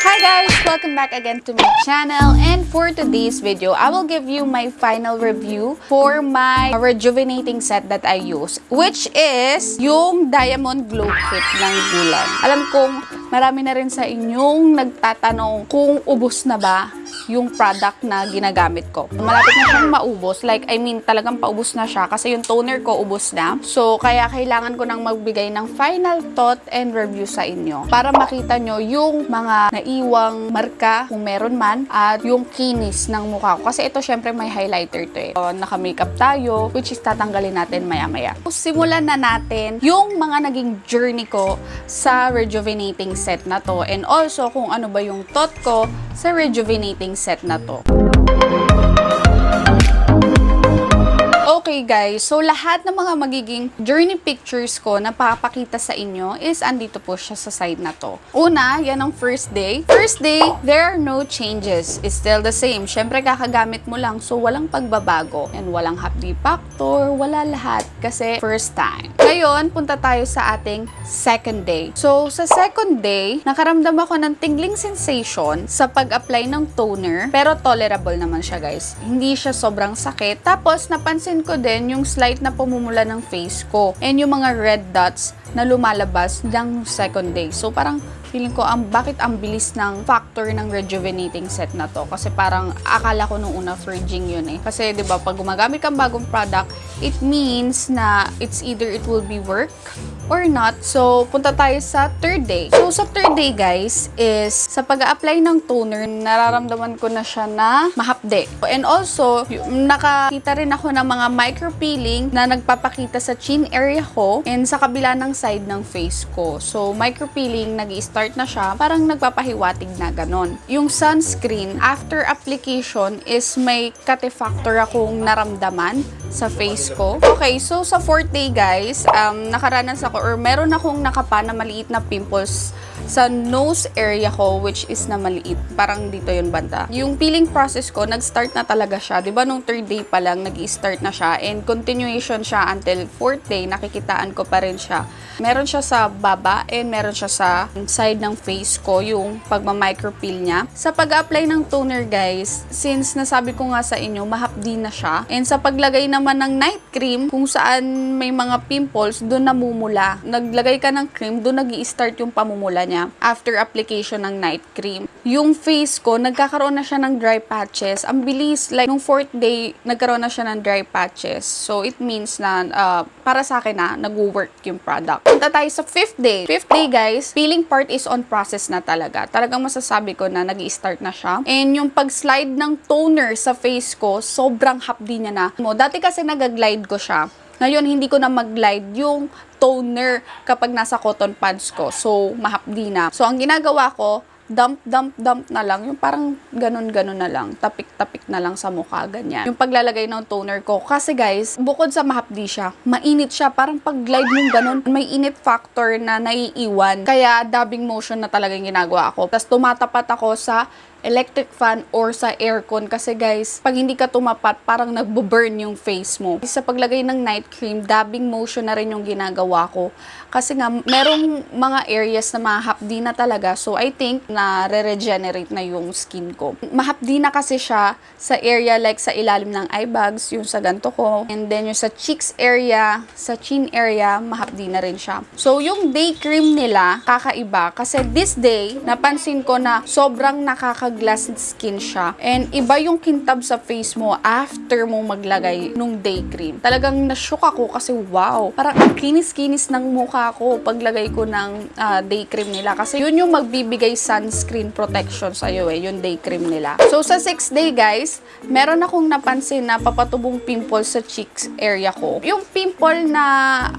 Hi guys! Welcome back again to my channel and for today's video, I will give you my final review for my rejuvenating set that I use which is yung Diamond Glow Kit ng Gulan. Alam kong marami na rin sa inyong nagtatanong kung ubos na ba yung product na ginagamit ko. Malapit na siyang maubos. Like, I mean, talagang paubos na siya kasi yung toner ko ubos na. So, kaya kailangan ko nang magbigay ng final thought and review sa inyo para makita nyo yung mga naiwang marka kung meron man at yung kinis ng mukha ko. Kasi ito syempre may highlighter to eh. So, naka-makeup tayo which is tatanggalin natin maya-maya. So, simulan na natin yung mga naging journey ko sa rejuvenating set na to and also kung ano ba yung thought ko sa rejuvenating set na to. Okay guys, so lahat ng mga magiging journey pictures ko na papakita sa inyo is andito po siya sa side na to. Una, yan ang first day. First day, there are no changes. It's still the same. Siyempre kakagamit mo lang so walang pagbabago. And walang happy factor, wala lahat kasi first time. Ngayon, punta tayo sa ating second day. So sa second day, nakaramdam ako ng tingling sensation sa pag-apply ng toner pero tolerable naman siya guys. Hindi siya sobrang sakit. Tapos napansin ko din yung slight na pumumula ng face ko. And yung mga red dots na lumalabas ng second day. So parang feeling ko ang bakit ang bilis ng factor ng rejuvenating set na to? Kasi parang akala ko nung una virgin yun eh. Kasi 'di ba pag gumagamit kang bagong product it means na it's either it will be work or not. So punta tayo sa third day. So sa third day guys is sa pag-apply ng toner nararamdaman ko na siya na mahapde. And also nakakita rin ako ng mga micro peeling na nagpapakita sa chin area ko and sa kabila ng side ng face ko. So micro peeling nag-start start na siya, parang nagpapahiwatig na ganon. Yung sunscreen, after application is may kate-factor akong naramdaman sa face ko. Okay, so sa fourth day guys, um, nakaranas ako or meron akong nakapa na maliit na pimples sa nose area ko which is na maliit. Parang dito yun banda. Yung peeling process ko, nag-start na talaga siya. ba nung third day pa lang, nag-start na siya and continuation siya until fourth day, nakikitaan ko pa rin siya. Meron siya sa baba and meron siya sa side ng face ko, yung pagma-micropeel niya. Sa pag-apply ng toner guys, since nasabi ko nga sa inyo, mahapdi na siya. And sa paglagay naman ng night cream, kung saan may mga pimples, doon namumula. Naglagay ka ng cream, doon nag start yung pamumula niya after application ng night cream. Yung face ko, nagkakaroon na siya ng dry patches. Ang bilis, like nung fourth day, nagkaroon na siya ng dry patches. So it means na uh, para sa akin na nag-work yung product. Punta tayo sa fifth day. Fifth day guys, peeling part is on process na talaga. Talagang masasabi ko na nag start na siya. And yung pag-slide ng toner sa face ko, sobrang hapdi niya na. Mo, dati kasi nag-glide ko siya. Ngayon, hindi ko na mag-glide yung toner kapag nasa cotton pads ko. So, mahapdi na. So, ang ginagawa ko, dump, dump, dump na lang. Yung parang ganun-ganun na lang. Tapik-tapik na lang sa mukha, ganyan. Yung paglalagay ng toner ko. Kasi guys, bukod sa mahapdi siya, mainit siya. Parang pag-glide mong ganun, may init factor na naiiwan. Kaya dabbing motion na talaga yung ginagawa ko. Tapos tumatapat ako sa electric fan or sa aircon kasi guys, pag hindi ka tumapat, parang nagbo-burn yung face mo. Sa paglagay ng night cream, dabbing motion na rin yung ginagawa ko. Kasi nga, merong mga areas na mahapdi na talaga. So, I think na re-regenerate na yung skin ko. Mahapdi na kasi siya sa area like sa ilalim ng eye bags, yung sa ganto ko. And then yung sa cheeks area, sa chin area, mahapdi na rin siya. So, yung day cream nila, kakaiba. Kasi this day, napansin ko na sobrang nakaka-glass skin siya. And iba yung kintab sa face mo after mo maglagay nung day cream. Talagang nashook ako kasi wow, parang ang kinis-kinis ng mukha ko paglagay ko ng uh, day cream nila. Kasi yun yung magbibigay sunscreen protection sa'yo eh, yung day cream nila. So sa 6 day guys, meron akong napansin na papatubong pimple sa cheeks area ko. Yung pimple na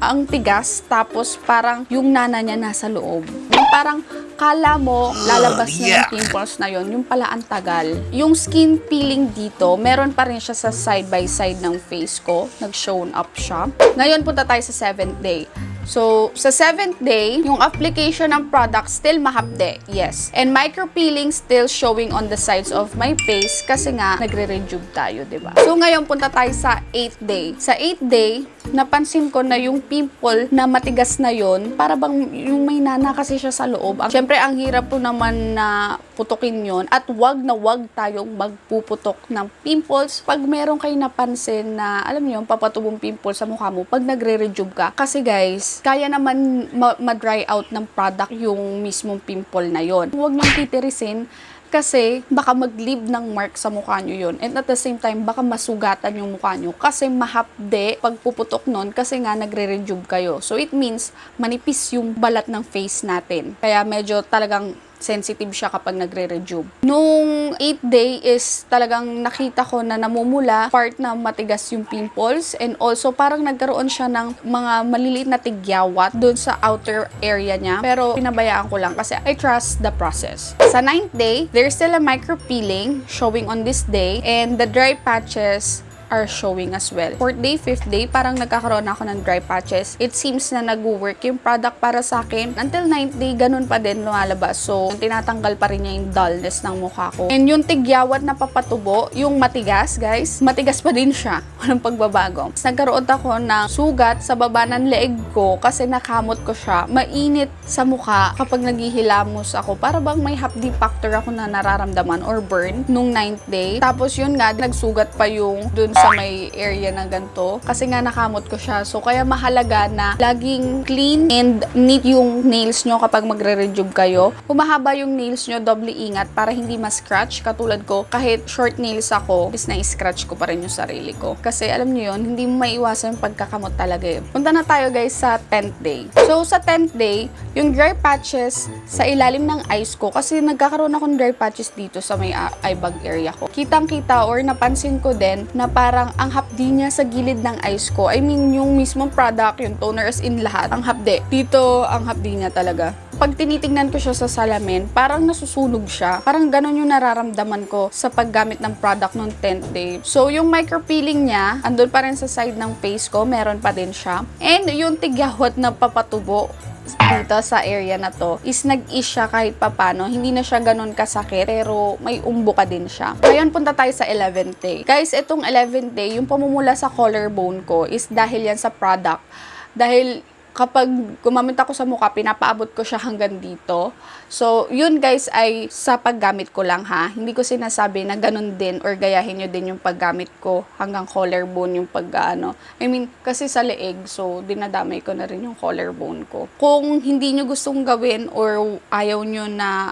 ang tigas, tapos parang yung nana niya nasa loob. Yung parang kala mo lalabas na yung pimples na yon yung pala ang tagal. Yung skin peeling dito, meron pa rin siya sa side by side ng face ko. Nag-shown up siya. Ngayon, punta tayo sa 7th day. So, sa 7th day, yung application ng product still mahapde. Yes. And micro-peeling still showing on the sides of my face kasi nga nagre-rejuve tayo, ba? So, ngayon punta tayo sa 8th day. Sa 8th day, napansin ko na yung pimple na matigas na yon para bang yung may nana kasi siya sa loob. Siyempre, ang hirap po naman na putukin yon at wag na wag tayong magpuputok ng pimples pag meron kayo napansin na, alam niyo, papatubong pimple sa mukha mo pag nagre-rejuve ka. Kasi guys, kaya naman ma- ma-dry out ng product yung mismong pimple na yon. Huwag niyong titirisin kasi baka mag-leave ng mark sa mukha nyo yun. And at the same time, baka masugatan yung mukha nyo. Kasi mahapde pag puputok nun kasi nga nagre-rejuve kayo. So it means manipis yung balat ng face natin. Kaya medyo talagang sensitive siya kapag nagre-rejuve. Nung 8th day is talagang nakita ko na namumula part na matigas yung pimples and also parang nagkaroon siya ng mga maliliit na tigyawat doon sa outer area niya. Pero pinabayaan ko lang kasi I trust the process. Sa 9th day, there's still a micro peeling showing on this day and the dry patches are showing as well. Fourth day, fifth day, parang nagkakaroon ako ng dry patches. It seems na nag-work yung product para sa akin. Until ninth day, ganun pa din lumalabas. So, tinatanggal pa rin niya yung dullness ng mukha ko. And yung tigyawat na papatubo, yung matigas, guys, matigas pa din siya. Walang pagbabago. Nagkaroon ako ng sugat sa baba ng leeg ko kasi nakamot ko siya. Mainit sa mukha kapag naghihilamos ako. Para bang may hapdi factor ako na nararamdaman or burn nung ninth day. Tapos yun nga, nagsugat pa yung dun sa may area na ganito. Kasi nga nakamot ko siya. So, kaya mahalaga na laging clean and neat yung nails nyo kapag magre-rejuve kayo. Kung mahaba yung nails nyo, doble ingat para hindi ma-scratch. Katulad ko, kahit short nails ako, is na-scratch ko pa rin yung sarili ko. Kasi alam nyo yun, hindi mo maiwasan yung pagkakamot talaga yun. Punta na tayo guys sa 10th day. So, sa 10th day, yung dry patches sa ilalim ng eyes ko, kasi nagkakaroon ako ng dry patches dito sa may uh, eye bag area ko. Kitang-kita or napansin ko din na ang hapdi niya sa gilid ng eyes ko. I mean, yung mismong product, yung toners in lahat, ang hapdi. Dito, ang hapdi niya talaga. Pag tinitingnan ko siya sa salamin, parang nasusunog siya. Parang ganun yung nararamdaman ko sa paggamit ng product nung 10th day. So, yung micropeeling niya, andun pa rin sa side ng face ko, meron pa din siya. And yung tigyawat na papatubo, dito sa area na to is nag-is siya kahit papano. Hindi na siya ganun kasakit pero may umbo ka din siya. Ngayon punta tayo sa 11th day. Guys, itong 11th day, yung pamumula sa collarbone ko is dahil yan sa product. Dahil kapag gumamit ako sa mukha, pinapaabot ko siya hanggang dito. So, yun guys ay sa paggamit ko lang ha. Hindi ko sinasabi na ganun din or gayahin nyo din yung paggamit ko hanggang collarbone yung paggaano. I mean, kasi sa leeg, so dinadamay ko na rin yung collarbone ko. Kung hindi nyo gustong gawin or ayaw nyo na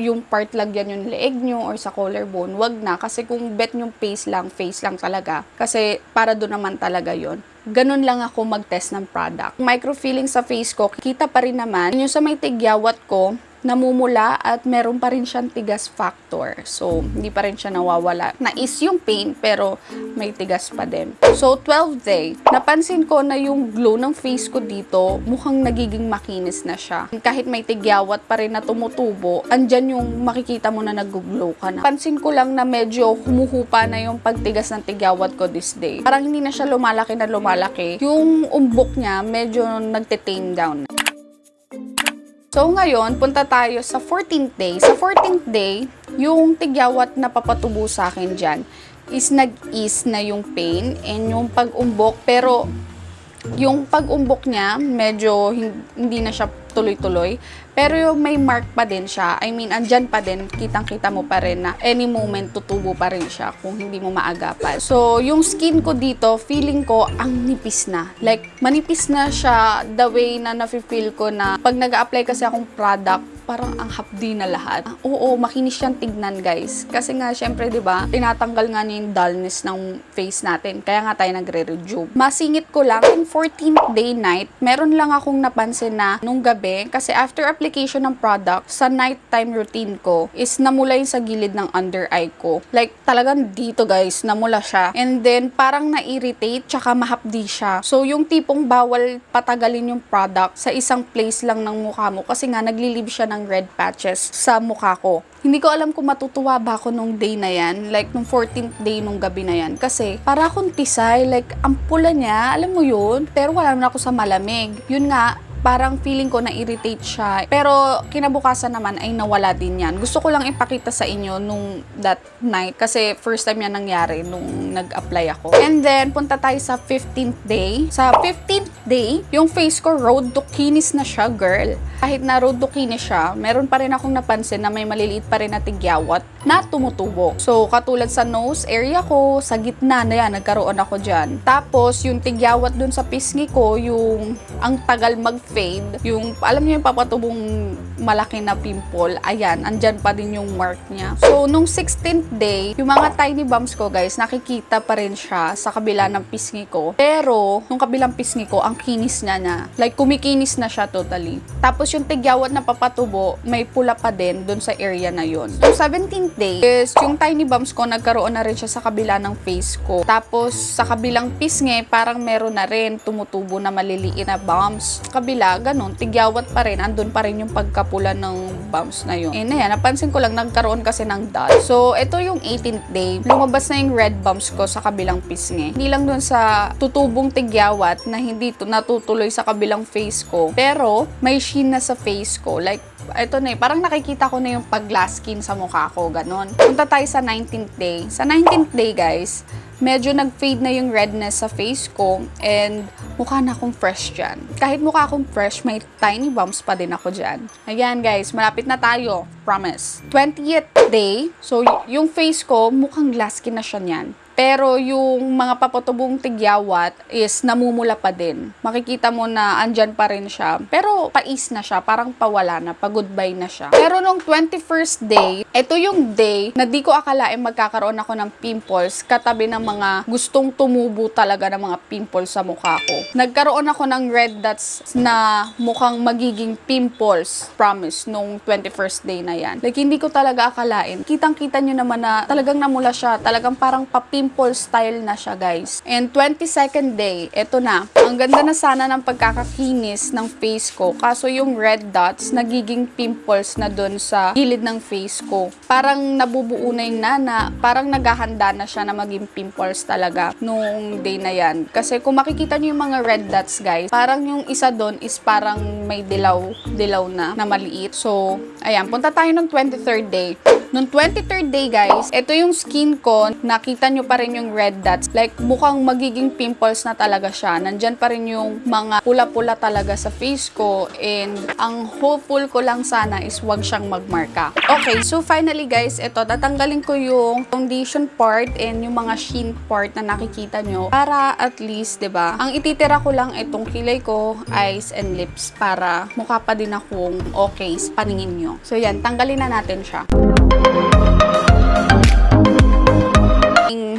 yung part lagyan yung leeg nyo or sa collarbone, wag na. Kasi kung bet yung face lang, face lang talaga. Kasi para doon naman talaga yon ganun lang ako mag-test ng product. Microfilling sa face ko, kita pa rin naman. Yung sa may tigyawat ko, namumula at meron pa rin siyang tigas factor. So, hindi pa rin siya nawawala. Na-is yung pain, pero may tigas pa din. So, 12 day, napansin ko na yung glow ng face ko dito, mukhang nagiging makinis na siya. Kahit may tigyawat pa rin na tumutubo, andyan yung makikita mo na nag-glow ka na. Pansin ko lang na medyo humuhupa na yung pagtigas ng tigyawat ko this day. Parang hindi na siya lumalaki na lumalaki. Yung umbok niya, medyo nagte-tame down. So ngayon, punta tayo sa 14th day. Sa 14th day, yung tigyawat na papatubo sa akin dyan is nag-ease na yung pain and yung pag-umbok. Pero yung pag-umbok niya, medyo hindi na siya tuloy-tuloy. Pero yung may mark pa din siya. I mean, andyan pa din. Kitang-kita mo pa rin na any moment tutubo pa rin siya kung hindi mo maagapan. So, yung skin ko dito, feeling ko ang nipis na. Like, manipis na siya the way na nafe-feel ko na pag nag apply kasi akong product, parang ang hapdi na lahat. Ah, Oo, makinis siyang tignan, guys. Kasi nga, syempre, ba, tinatanggal nga niya yung dullness ng face natin. Kaya nga tayo nagre-rejuve. Masingit ko lang, in 14th day night, meron lang akong napansin na nung gabi, kasi after application ng product, sa nighttime routine ko, is namula yung sa gilid ng under eye ko. Like, talagang dito, guys, namula siya. And then, parang na-irritate, tsaka mahapdi siya. So, yung tipong bawal patagalin yung product sa isang place lang ng mukha mo, kasi nga, naglilib siya ng red patches sa mukha ko. Hindi ko alam kung matutuwa ba ako nung day na yan, like nung 14th day nung gabi na yan. Kasi para akong tisay, like ang pula niya, alam mo yun, pero wala naman ako sa malamig. Yun nga, parang feeling ko na-irritate siya. Pero kinabukasan naman ay nawala din yan. Gusto ko lang ipakita sa inyo nung that night kasi first time yan nangyari nung nag-apply ako. And then, punta tayo sa 15th day. Sa 15th day, yung face ko road to kinis na siya, girl. Kahit na road to kinis siya, meron pa rin akong napansin na may maliliit pa rin na tigyawat na tumutubo. So, katulad sa nose area ko, sa gitna na yan, nagkaroon ako dyan. Tapos, yung tigyawat dun sa pisngi ko, yung ang tagal mag-fade, yung, alam niyo yung papatubong malaki na pimple, ayan, andyan pa din yung mark niya. So, nung 16th day, yung mga tiny bumps ko, guys, nakikita pa rin siya sa kabila ng pisngi ko. Pero, nung kabilang pisngi ko, ang kinis niya na. Like, kumikinis na siya totally. Tapos, yung tigyawat na papatubo, may pula pa din dun sa area na yon. So, 17 second day is yung tiny bumps ko nagkaroon na rin siya sa kabila ng face ko. Tapos sa kabilang pisngi eh, parang meron na rin tumutubo na maliliit na bumps. Kabila ganun tigyawat pa rin andun pa rin yung pagkapula ng bumps na yun. Eh na yan, napansin ko lang nagkaroon kasi ng dot. So ito yung 18th day lumabas na yung red bumps ko sa kabilang pisngi. Eh. Hindi lang dun sa tutubong tigyawat na hindi natutuloy sa kabilang face ko pero may sheen na sa face ko like ito na eh, parang nakikita ko na yung pag-glass skin sa mukha ko, ganon. Punta tayo sa 19th day. Sa 19th day, guys, medyo nag-fade na yung redness sa face ko and mukha na akong fresh dyan. Kahit mukha akong fresh, may tiny bumps pa din ako dyan. Ayan guys, malapit na tayo. Promise. 20th day, so yung face ko, mukhang glass skin na siya niyan. Pero yung mga papatubong tigyawat is namumula pa din. Makikita mo na andyan pa rin siya. Pero pais na siya, parang pawala na, pa-goodbye na siya. Pero nung 21st day, ito yung day na di ko akalain magkakaroon ako ng pimples katabi ng mga gustong tumubo talaga ng mga pimples sa mukha ko. Nagkaroon ako ng red dots na mukhang magiging pimples, promise, nung 21st day na yan. Like, hindi ko talaga akalain. Kitang-kita nyo naman na talagang namula siya. Talagang parang pa-pimple style na siya, guys. And 22nd day, eto na. Ang ganda na sana ng pagkakakinis ng face ko. Kaso yung red dots, nagiging pimples na dun sa gilid ng face ko. Parang nabubuo na yung nana. Parang naghahanda na siya na maging pimples talaga nung day na yan. Kasi kung makikita nyo yung mga red dots, guys, parang yung isa dun is parang may dilaw, dilaw na, na maliit. So, ayan, punta ng 23rd day. Nung 23rd day, guys, ito yung skin ko. Nakita nyo pa rin yung red dots. Like, mukhang magiging pimples na talaga siya. Nandyan pa rin yung mga pula-pula talaga sa face ko. And, ang hopeful ko lang sana is wag siyang magmarka. Okay, so finally, guys, ito, tatanggalin ko yung foundation part and yung mga sheen part na nakikita nyo. Para at least, ba ang ititira ko lang itong kilay ko, eyes and lips para mukha pa din akong okay sa paningin nyo. So, yan, tanggalin na natin siya.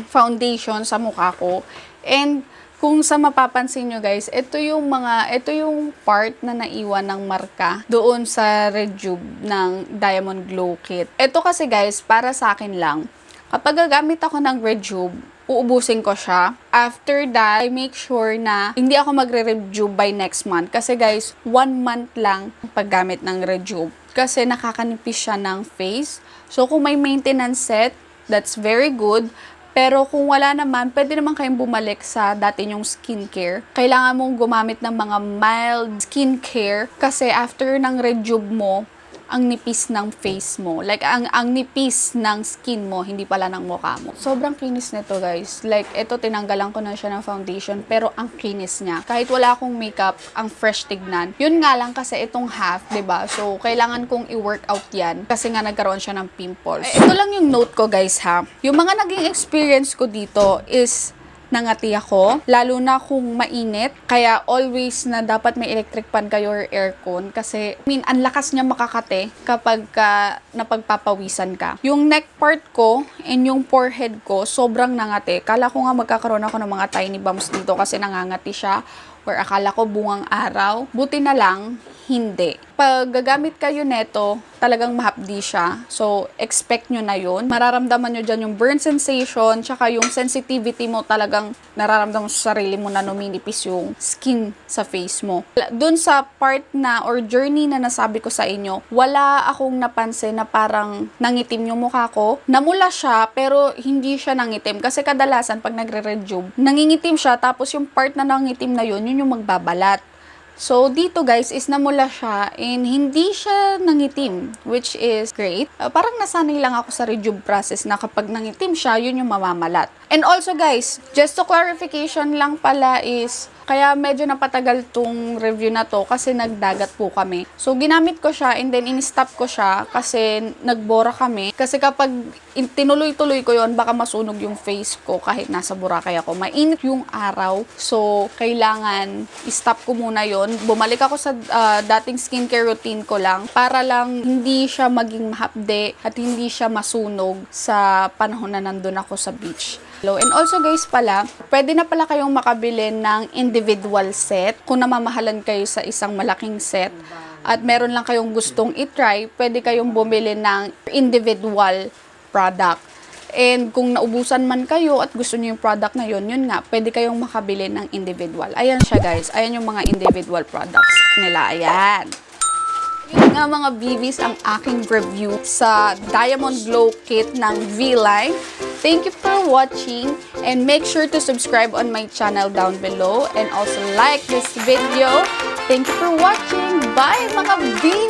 Foundation sa mukha ko. And kung sa mapapansin nyo guys, ito yung mga, ito yung part na naiwan ng marka doon sa Rejuve ng Diamond Glow Kit. Ito kasi guys, para sa akin lang, kapag gagamit ako ng Rejuve, uubusin ko siya. After that, I make sure na hindi ako magre-rejuve by next month. Kasi guys, one month lang ang paggamit ng Rejuve. Kasi nakakanipis siya ng face. So, kung may maintenance set, that's very good. Pero kung wala naman, pwede naman kayong bumalik sa dati yung skincare. Kailangan mong gumamit ng mga mild skincare kasi after ng rejuve mo, ang nipis ng face mo. Like, ang, ang nipis ng skin mo, hindi pala ng mukha mo. Sobrang kinis nito, guys. Like, ito, tinanggalan ko na siya ng foundation, pero ang kinis niya. Kahit wala akong makeup, ang fresh tignan. Yun nga lang kasi itong half, ba So, kailangan kong i-workout yan kasi nga nagkaroon siya ng pimples. Eh, ito lang yung note ko, guys, ha. Yung mga naging experience ko dito is nangati ako, lalo na kung mainit. Kaya always na dapat may electric fan kayo or aircon kasi I mean, ang lakas niya makakate kapag ka napagpapawisan ka. Yung neck part ko and yung forehead ko, sobrang nangati. Kala ko nga magkakaroon ako ng mga tiny bumps dito kasi nangangati siya or akala ko bungang araw. Buti na lang, hindi. Pag gagamit kayo neto, talagang mahapdi siya. So, expect nyo na yun. Mararamdaman nyo dyan yung burn sensation, tsaka yung sensitivity mo talagang nararamdaman sa sarili mo na numinipis yung skin sa face mo. Doon sa part na or journey na nasabi ko sa inyo, wala akong napansin na parang nangitim yung mukha ko. Namula siya, pero hindi siya nangitim. Kasi kadalasan, pag nagre-rejuve, nangingitim siya, tapos yung part na nangitim na yun, yun yung magbabalat. So, dito guys, is namula siya and hindi siya nangitim, which is great. Uh, parang nasanay lang ako sa rejuve process na kapag nangitim siya, yun yung mamamalat. And also guys, just to clarification lang pala is, kaya medyo napatagal tong review na to kasi nagdagat po kami. So, ginamit ko siya and then in-stop ko siya kasi nagbora kami. Kasi kapag in- tinuloy-tuloy ko yon baka masunog yung face ko kahit nasa Boracay ako. Mainit yung araw. So, kailangan i-stop ko muna yon Bumalik ako sa ah, dating skincare routine ko lang para lang hindi siya maging mahapde at hindi siya masunog sa panahon na nandun ako sa beach. And also guys pala, pwede na pala kayong makabili ng individual set kung namamahalan kayo sa isang malaking set at meron lang kayong gustong itry, pwede kayong bumili ng individual product. And kung naubusan man kayo at gusto niyo yung product na yun, yun nga, pwede kayong makabili ng individual. Ayan siya guys. Ayan yung mga individual products nila. Ayan. Yun nga mga BBs ang aking review sa Diamond Glow Kit ng V-Line. Thank you for watching and make sure to subscribe on my channel down below and also like this video. Thank you for watching. Bye mga BBs!